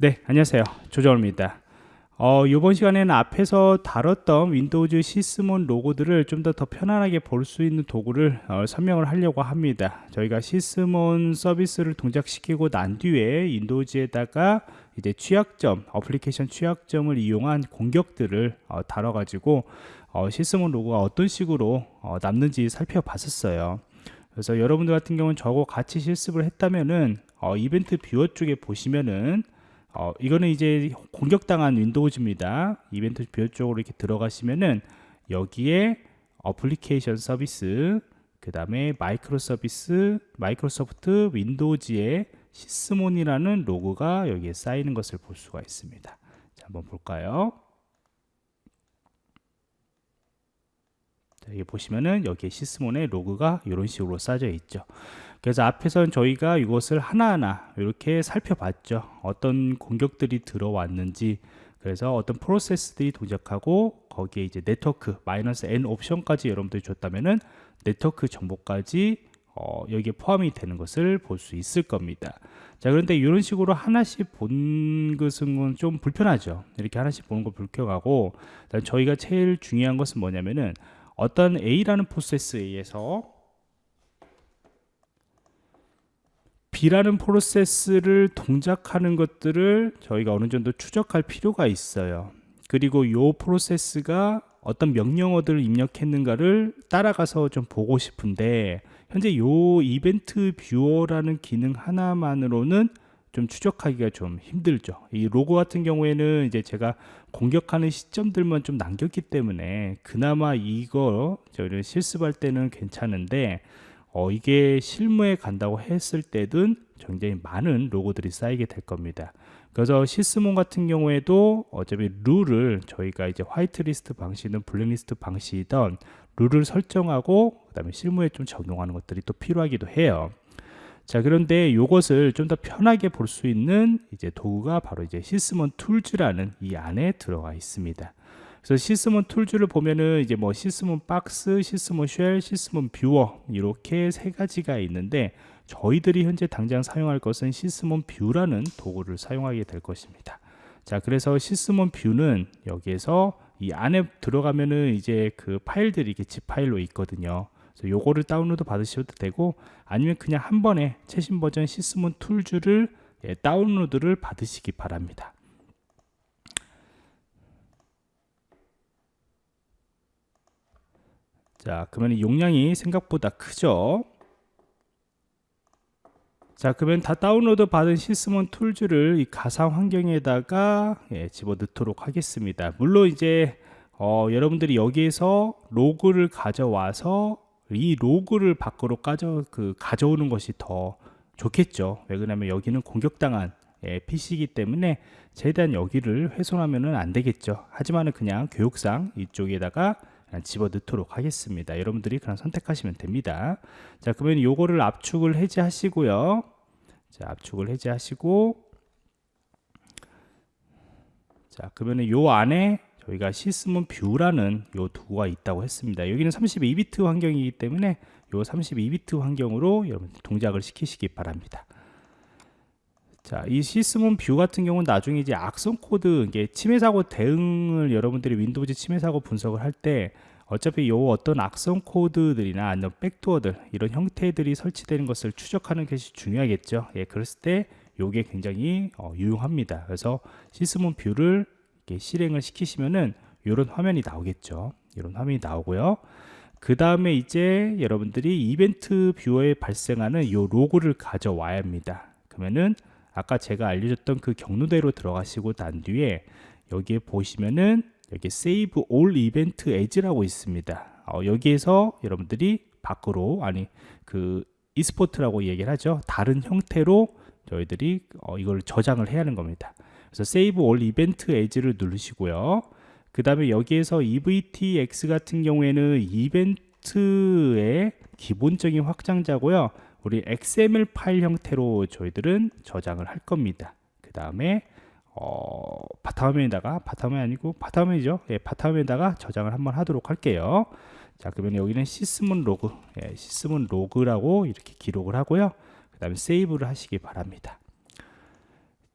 네, 안녕하세요. 조정호입니다. 어, 이번 시간에는 앞에서 다뤘던 Windows Sysmon 로그들을 좀 더 더 편안하게 볼 수 있는 도구를 어, 설명을 하려고 합니다. 저희가 Sysmon 서비스를 동작시키고 난 뒤에 Windows에다가 이제 취약점, 어플리케이션 취약점을 이용한 공격들을 어, 다뤄가지고 어, Sysmon 로그가 어떤 식으로 어, 남는지 살펴봤었어요. 그래서 여러분들 같은 경우는 저거 같이 실습을 했다면은 어, Event Viewer 쪽에 보시면은 어, 이거는 이제 공격당한 Windows입니다. Event Viewer 쪽으로 이렇게 들어가시면은 여기에 어플리케이션 서비스, 그 다음에 마이크로 서비스, Microsoft Windows의 Sysmon이라는 로그가 여기에 쌓이는 것을 볼 수가 있습니다. 자, 한번 볼까요? 자, 여기 보시면은 여기에 Sysmon의 로그가 이런 식으로 쌓여 있죠. 그래서 앞에서는 저희가 이것을 하나하나 이렇게 살펴봤죠. 어떤 공격들이 들어왔는지 그래서 어떤 프로세스들이 동작하고 거기에 이제 네트워크 마이너스 n 옵션까지 여러분들이 줬다면은 네트워크 정보까지 어, 여기에 포함이 되는 것을 볼 수 있을 겁니다. 자 그런데 이런 식으로 하나씩 본 것은 좀 불편하죠. 이렇게 하나씩 보는 거 불편하고 저희가 제일 중요한 것은 뭐냐면은 어떤 A라는 프로세스에 의해서 B라는 프로세스를 동작하는 것들을 저희가 어느 정도 추적할 필요가 있어요. 그리고 이 프로세스가 어떤 명령어들을 입력했는가를 따라가서 좀 보고 싶은데 현재 이 Event Viewer라는 기능 하나만으로는 좀 추적하기가 좀 힘들죠. 이 로그 같은 경우에는 이제 제가 공격하는 시점들만 좀 남겼기 때문에 그나마 이거 저희를 실습할 때는 괜찮은데 어, 이게 실무에 간다고 했을 때든 굉장히 많은 로고들이 쌓이게 될 겁니다. 그래서 시스몬 같은 경우에도 어차피 룰을 저희가 이제 화이트리스트 방식이든 블랙리스트 방식이든 룰을 설정하고 그 다음에 실무에 좀 적용하는 것들이 또 필요하기도 해요. 자 그런데 이것을 좀 더 편하게 볼 수 있는 이제 도구가 바로 이제 시스몬 툴즈라는 이 안에 들어가 있습니다. 그래서 Sysmon Tools를 보면은 이제 뭐 Sysmon Box, Sysmon Shell, Sysmon Viewer 이렇게 세 가지가 있는데 저희들이 현재 당장 사용할 것은 Sysmon View라는 도구를 사용하게 될 것입니다. 자, 그래서 Sysmon View는 여기에서 이 안에 들어가면은 이제 그 파일들이 이렇게 zip 파일로 있거든요. 그래서 요거를 다운로드 받으셔도 되고 아니면 그냥 한 번에 최신 버전 Sysmon Tools를 예, 다운로드를 받으시기 바랍니다. 자 그러면 용량이 생각보다 크죠? 자 그러면 다 다운로드 받은 Sysmon Tools를 이 가상 환경에다가 예, 집어넣도록 하겠습니다. 물론 이제 어, 여러분들이 여기에서 로그를 가져와서 이 로그를 밖으로 가져, 그, 가져오는 것이 더 좋겠죠. 왜 그러냐면 여기는 공격당한 예, PC이기 때문에 최대한 여기를 훼손하면 안 되겠죠. 하지만은 그냥 교육상 이쪽에다가 집어 넣도록 하겠습니다. 여러분들이 그냥 선택하시면 됩니다. 자 그러면 요거를 압축을 해제하시고요. 자 압축을 해제하시고. 자 그러면 요 안에 저희가 Sysmon View라는 요 도구가 있다고 했습니다. 여기는 32비트 환경이기 때문에 요 32비트 환경으로 여러분 동작을 시키시기 바랍니다 자, 이 Sysmon View 같은 경우는 나중에 이제 악성 코드, 이게 침해 사고 대응을 여러분들이 Windows 침해 사고 분석을 할 때 어차피 요 어떤 악성 코드들이나 아니면 백도어들 이런 형태들이 설치되는 것을 추적하는 것이 중요하겠죠. 예, 그랬을 때 요게 굉장히 어, 유용합니다. 그래서 Sysmon View를 이렇게 실행을 시키시면은 이런 화면이 나오겠죠. 이런 화면이 나오고요. 그 다음에 이제 여러분들이 Event Viewer에 발생하는 요 로그를 가져와야 합니다. 그러면은 아까 제가 알려줬던 그 경로대로 들어가시고 난 뒤에 여기에 보시면은 여기 Save All Event As라고 있습니다. 어, 여기에서 여러분들이 밖으로 아니 그 e스포트라고 얘기를 하죠. 다른 형태로 저희들이 어, 이걸 저장을 해야 하는 겁니다. 그래서 Save All Event As를 누르시고요. 그 다음에 여기에서 EVTX 같은 경우에는 이벤트의 기본적인 확장자고요. 우리 XML 파일 형태로 저희들은 저장을 할 겁니다. 그 다음에 어, 바탕화면에다가 바탕화면 아니고 바탕화면이죠. 예, 바탕화면에다가 저장을 한번 하도록 할게요. 자, 그러면 여기는 Sysmon 로그, 예, Sysmon 로그라고 이렇게 기록을 하고요. 그 다음에 세이브를 하시기 바랍니다.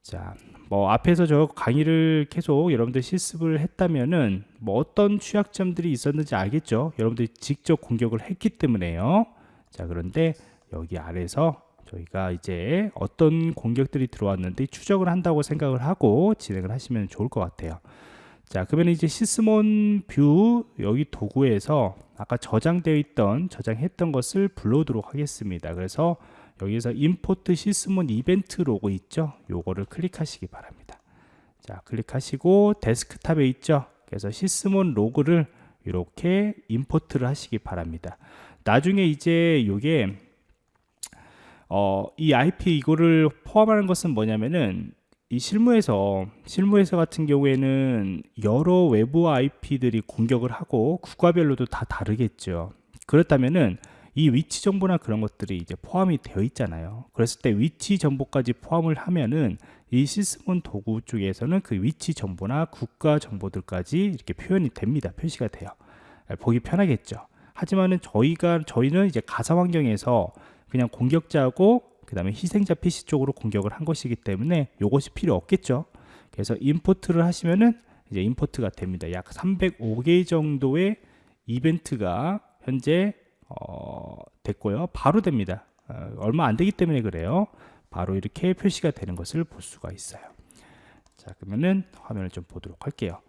자, 뭐 앞에서 저 강의를 계속 여러분들 실습을 했다면은 뭐 어떤 취약점들이 있었는지 알겠죠? 여러분들이 직접 공격을 했기 때문에요. 자, 그런데 여기 아래서 저희가 이제 어떤 공격들이 들어왔는데 추적을 한다고 생각을 하고 진행을 하시면 좋을 것 같아요. 자, 그러면 이제 Sysmon View 여기 도구에서 아까 저장되어 있던 저장했던 것을 불러오도록 하겠습니다. 그래서 여기서 Import Sysmon Event Log 있죠 요거를 클릭하시기 바랍니다 자 클릭하시고 데스크탑에 있죠 그래서 Sysmon 로그를 이렇게 임포트를 하시기 바랍니다 나중에 이제 요게 어, 이 IP 이거를 포함하는 것은 뭐냐면은 이 실무에서 실무에서 같은 경우에는 여러 외부 IP들이 공격을 하고 국가별로도 다 다르겠죠 그렇다면은 이 위치 정보나 그런 것들이 이제 포함이 되어 있잖아요. 그랬을 때 위치 정보까지 포함을 하면은 이 시스몬 도구 쪽에서는 그 위치 정보나 국가 정보들까지 이렇게 표현이 됩니다. 표시가 돼요. 예, 보기 편하겠죠. 하지만은 저희가 저희는 이제 가상 환경에서 그냥 공격자고 그 다음에 희생자 PC 쪽으로 공격을 한 것이기 때문에 이것이 필요 없겠죠. 그래서 임포트를 하시면은 이제 임포트가 됩니다. 약 305개 정도의 이벤트가 현재 어, 됐고요. 바로 됩니다. 어, 얼마 안 되기 때문에 그래요. 바로 이렇게 표시가 되는 것을 볼 수가 있어요. 자, 그러면은 화면을 좀 보도록 할게요.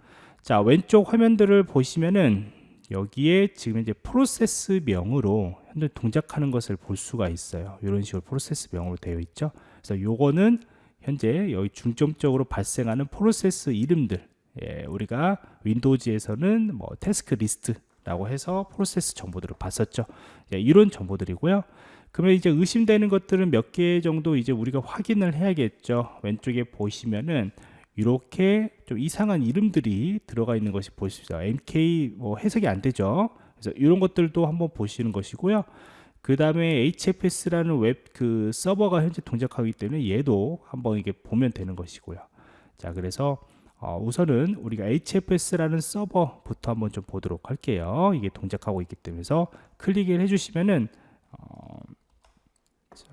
자, 왼쪽 화면들을 보시면은 여기에 지금 이제 프로세스 명으로 현재 동작하는 것을 볼 수가 있어요. 이런 식으로 프로세스 명으로 되어 있죠. 그래서 요거는 현재 여기 중점적으로 발생하는 프로세스 이름들 예, 우리가 Windows에서는 뭐 tasklist 라고 해서 프로세스 정보들을 봤었죠. 예, 이런 정보들이고요. 그러면 이제 의심되는 것들은 몇 개 정도 이제 우리가 확인을 해야겠죠. 왼쪽에 보시면은 이렇게 좀 이상한 이름들이 들어가 있는 것이 보십시오. MK 뭐 해석이 안 되죠 그래서 이런 것들도 한번 보시는 것이고요 그 다음에 HFS라는 웹 그 서버가 현재 동작하기 때문에 얘도 한번 이게 보면 되는 것이고요 자 그래서 어, 우선은 우리가 HFS라는 서버부터 한번 좀 보도록 할게요. 이게 동작하고 있기 때문에 클릭을 해주시면은 어, 자,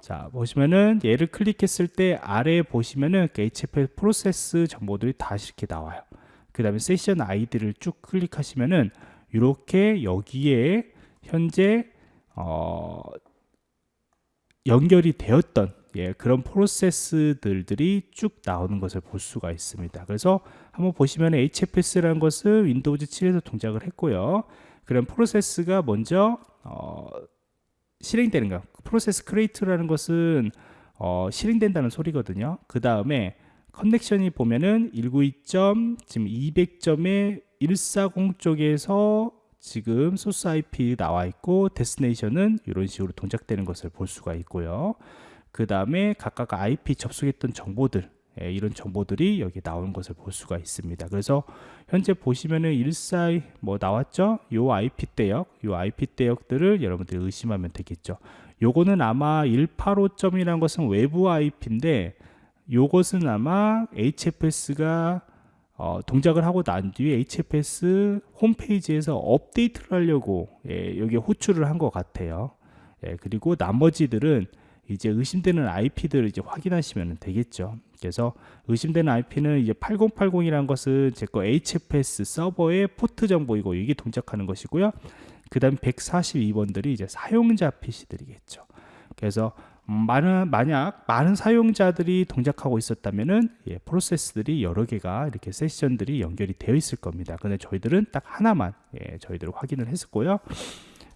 자, 보시면은 얘를 클릭했을 때 아래에 보시면은 그 HFS 프로세스 정보들이 다 이렇게 나와요. 그 다음에 세션 아이디를 쭉 클릭하시면은 이렇게 여기에 현재 어, 연결이 되었던 예, 그런 프로세스들이 쭉 나오는 것을 볼 수가 있습니다. 그래서 한번 보시면 HFS라는 것을 Windows 7에서 동작을 했고요. 그런 프로세스가 먼저 어, 실행되는 거. 프로세스 create라는 것은 어, 실행된다는 소리거든요. 그 다음에 connection이 보면은 192. 지금 200점의 140 쪽에서 지금 소스 IP 나와 있고 destination은 이런 식으로 동작되는 것을 볼 수가 있고요. 그 다음에 각각 IP 접속했던 정보들 예, 이런 정보들이 여기 나오는 것을 볼 수가 있습니다. 그래서 현재 보시면은 14, 뭐 나왔죠? 요 IP 대역, 요 IP 대역들을 여러분들이 의심하면 되겠죠. 요거는 아마 185점이라는 것은 외부 IP인데 요것은 아마 HFS가 어, 동작을 하고 난 뒤에 HFS 홈페이지에서 업데이트를 하려고 예, 여기 호출을 한 것 같아요. 예, 그리고 나머지들은 이제 의심되는 IP들을 이제 확인하시면 되겠죠. 그래서 의심되는 IP는 이제 8080이라는 것은 제 거 HFS 서버의 포트 정보이고 이게 동작하는 것이고요. 그 다음 142번들이 이제 사용자 PC들이겠죠. 그래서 많은 만약 많은 사용자들이 동작하고 있었다면은 예, 프로세스들이 여러 개가 이렇게 세션들이 연결이 되어 있을 겁니다. 근데 저희들은 딱 하나만 예, 저희들 확인을 했었고요.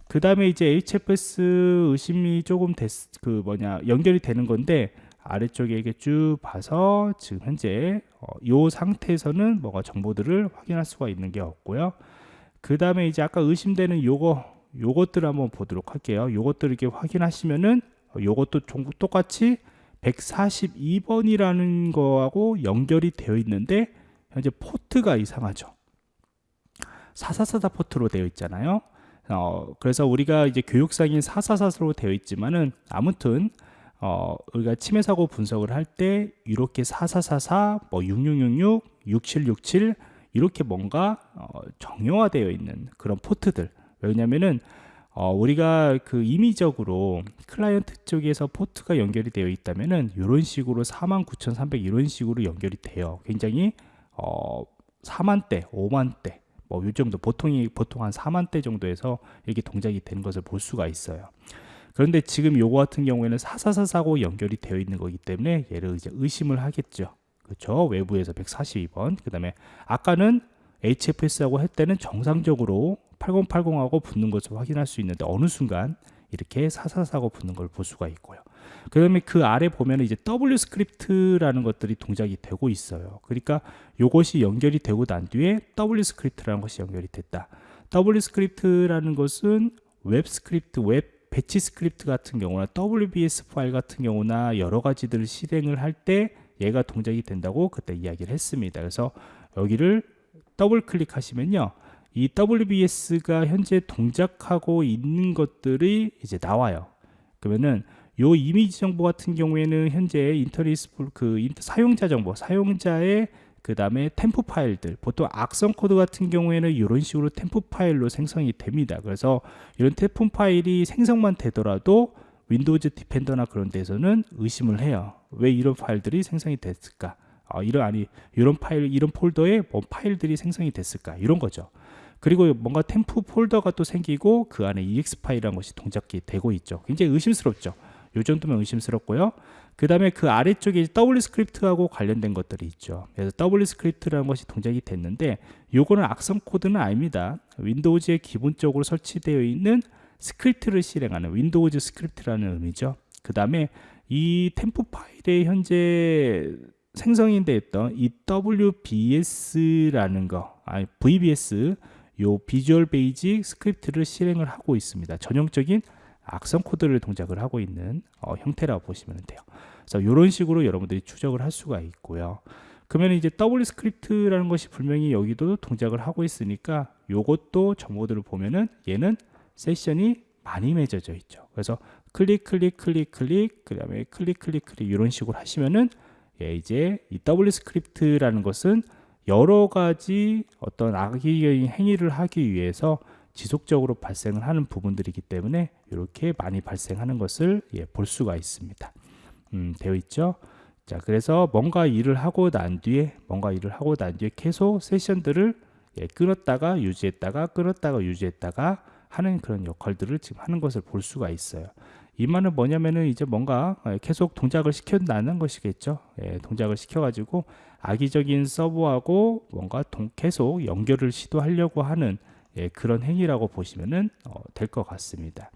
그 다음에 이제 HFS 의심이 조금 됐, 그 뭐냐 연결이 되는 건데 아래쪽에 이렇게 쭉 봐서 지금 현재 어, 이 상태에서는 뭐가 정보들을 확인할 수가 있는 게 없고요. 그 다음에 이제 아까 의심되는 요거 요것들을 한번 보도록 할게요. 요것들 이렇게 확인하시면은 요것도 똑같이 142번이라는 거하고 연결이 되어 있는데 현재 포트가 이상하죠. 444 포트로 되어 있잖아요. 어, 그래서 우리가 이제 교육상인 444로 되어 있지만은 아무튼 어, 우리가 침해 사고 분석을 할 때 이렇게 4444, 뭐 6666, 6767 이렇게 뭔가 어, 정형화되어 있는 그런 포트들 왜냐면은 어, 우리가 그 임의적으로 클라이언트 쪽에서 포트가 연결이 되어 있다면은 이런 식으로 49,300 이런 식으로 연결이 돼요. 굉장히 어, 4만 대, 5만 대 뭐 이 정도 보통이 보통 한 4만 대 정도에서 이렇게 동작이 되는 것을 볼 수가 있어요. 그런데 지금 요거 같은 경우에는 444사고 연결이 되어 있는 거기 때문에 얘를 이제 의심을 하겠죠. 그렇죠? 외부에서 142번. 그다음에 아까는 HFS하고 할 때는 정상적으로 8080하고 붙는 것을 확인할 수 있는데 어느 순간 이렇게 444하고 붙는 걸 볼 수가 있고요. 그 다음에 그 아래 보면 이제 W script라는 것들이 동작이 되고 있어요. 그러니까 이것이 연결이 되고 난 뒤에 W script라는 것이 연결이 됐다. W script라는 것은 웹 스크립트, 웹 batch script 같은 경우나 WBS 파일 같은 경우나 여러 가지들을 실행을 할 때 얘가 동작이 된다고 그때 이야기를 했습니다. 그래서 여기를 더블 클릭하시면요. 이 WBS가 현재 동작하고 있는 것들이 이제 나와요. 그러면은 요 이미지 정보 같은 경우에는 현재 integrity 그 사용자 정보, 사용자의 그 다음에 temp 파일들 보통 악성 코드 같은 경우에는 이런 식으로 temp 파일로 생성이 됩니다. 그래서 이런 temp 파일이 생성만 되더라도 Windows Defender나 그런 데서는 의심을 해요. 왜 이런 파일들이 생성이 됐을까? 어, 이런 아니 이런 파일 이런 폴더에 뭐 파일들이 생성이 됐을까? 이런 거죠 그리고 뭔가 temp 폴더가 또 생기고 그 안에 exe 파일이라는 것이 동작이 되고 있죠. 굉장히 의심스럽죠. 요 정도면 의심스럽고요. 그 다음에 그 아래쪽에 W script하고 관련된 것들이 있죠. 그래서 W script라는 것이 동작이 됐는데 요거는 악성 코드는 아닙니다. Windows에 기본적으로 설치되어 있는 script를 실행하는 Windows script라는 의미죠. 그 다음에 이 temp 파일에 현재 생성이 되었던 이 WBS라는 거 아니 VBS 요 Visual Basic Script를 실행을 하고 있습니다 전형적인 악성 코드를 동작을 하고 있는 어, 형태라고 보시면 돼요. 그래서 이런 식으로 여러분들이 추적을 할 수가 있고요. 그러면 이제 W script라는 것이 분명히 여기도 동작을 하고 있으니까 요것도 정보들을 보면은 얘는 세션이 많이 맺어져 있죠. 그래서 클릭 클릭 클릭 클릭 그다음에 클릭 클릭 클릭 이런 식으로 하시면은 예, 이제 이 W script라는 것은 여러 가지 어떤 악의적인 행위를 하기 위해서 지속적으로 발생을 하는 부분들이기 때문에 이렇게 많이 발생하는 것을 예, 볼 수가 있습니다. 음, 되어 있죠. 자, 그래서 뭔가 일을 하고 난 뒤에 뭔가 일을 하고 난 뒤에 계속 세션들을 예, 끊었다가 유지했다가 끊었다가 유지했다가 하는 그런 역할들을 지금 하는 것을 볼 수가 있어요. 이 말은 뭐냐면은 이제 뭔가 예, 계속 동작을 시켜나는 것이겠죠. 예, 동작을 시켜 가지고 악의적인 서버하고 뭔가 동, 계속 연결을 시도하려고 하는 예, 그런 행위라고 보시면 어, 될것 같습니다.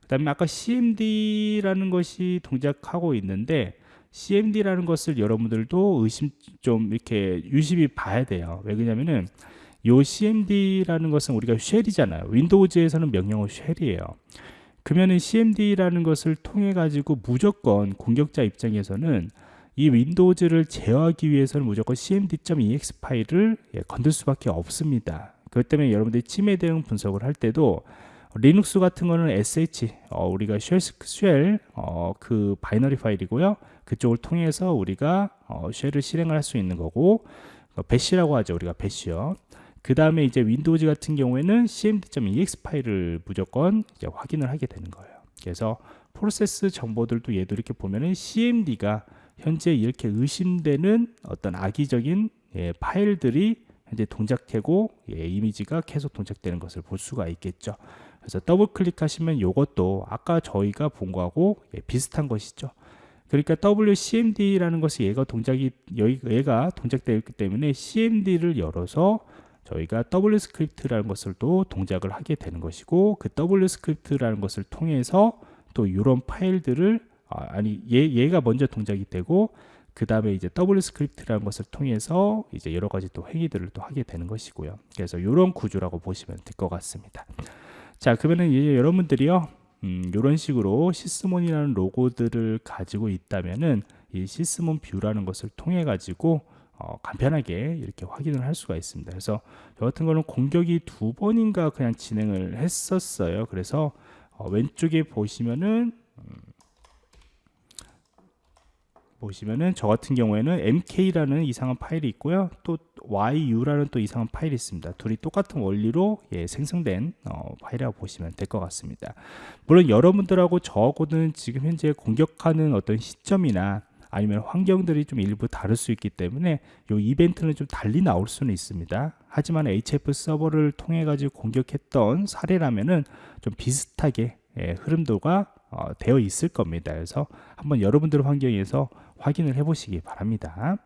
그 다음에 아까 CMD라는 것이 동작하고 있는데 CMD라는 것을 여러분들도 의심 좀 이렇게 유심히 봐야 돼요. 왜 그러냐면은 요 CMD라는 것은 우리가 shell이잖아요. Windows에서는 명령어 shell이에요. 그러면은 CMD라는 것을 통해 가지고 무조건 공격자 입장에서는 이 Windows를 제어하기 위해서는 무조건 cmd.exe 파일을 예, 건들 수밖에 없습니다. 그렇기 때문에 여러분들이 침해 대응 분석을 할 때도 리눅스 같은 거는 sh 어, 우리가 shell, shell 어, 그 binary 파일이고요. 그쪽을 통해서 우리가 어, shell을 실행을 할 수 있는 거고 어, bash라고 하죠. 우리가 bash요. 그 다음에 이제 Windows 같은 경우에는 cmd.exe 파일을 무조건 이제 확인을 하게 되는 거예요. 그래서 프로세스 정보들도 얘도 이렇게 보면은 cmd가 현재 이렇게 의심되는 어떤 악의적인 예, 파일들이 현재 동작되고 예, 이미지가 계속 동작되는 것을 볼 수가 있겠죠. 그래서 더블 클릭하시면 이것도 아까 저희가 본 거하고 예, 비슷한 것이죠. 그러니까 WCMD라는 것이 얘가 동작이 얘가 동작되었기 때문에 CMD를 열어서 저희가 W script라는 것을 또 동작을 하게 되는 것이고 그 W script라는 것을 통해서 또 이런 파일들을 아, 니 얘, 얘가 먼저 동작이 되고 그 다음에 이제 W script라는 것을 통해서 이제 여러 가지 또 행위들을 또 하게 되는 것이고요. 그래서 이런 구조라고 보시면 될 것 같습니다. 자, 그러면은 이제 여러분들이요, 음, 이런 식으로 Sysmon이라는 로그들을 가지고 있다면은 이 Sysmon View라는 것을 통해 가지고 어, 간편하게 이렇게 확인을 할 수가 있습니다. 그래서 저 같은 거는 공격이 두 번인가 그냥 진행을 했었어요. 그래서 어, 왼쪽에 보시면은 음, 보시면은 저 같은 경우에는 mk라는 이상한 파일이 있고요. 또 yu라는 또 이상한 파일이 있습니다. 둘이 똑같은 원리로 예, 생성된 어, 파일이라고 보시면 될 것 같습니다. 물론 여러분들하고 저하고는 지금 현재 공격하는 어떤 시점이나 아니면 환경들이 좀 일부 다를 수 있기 때문에 이 이벤트는 좀 달리 나올 수는 있습니다. 하지만 HF 서버를 통해 가지고 공격했던 사례라면은 좀 비슷하게 예, 흐름도가 어, 되어 있을 겁니다. 그래서 한번 여러분들 환경에서 확인을 해 보시기 바랍니다.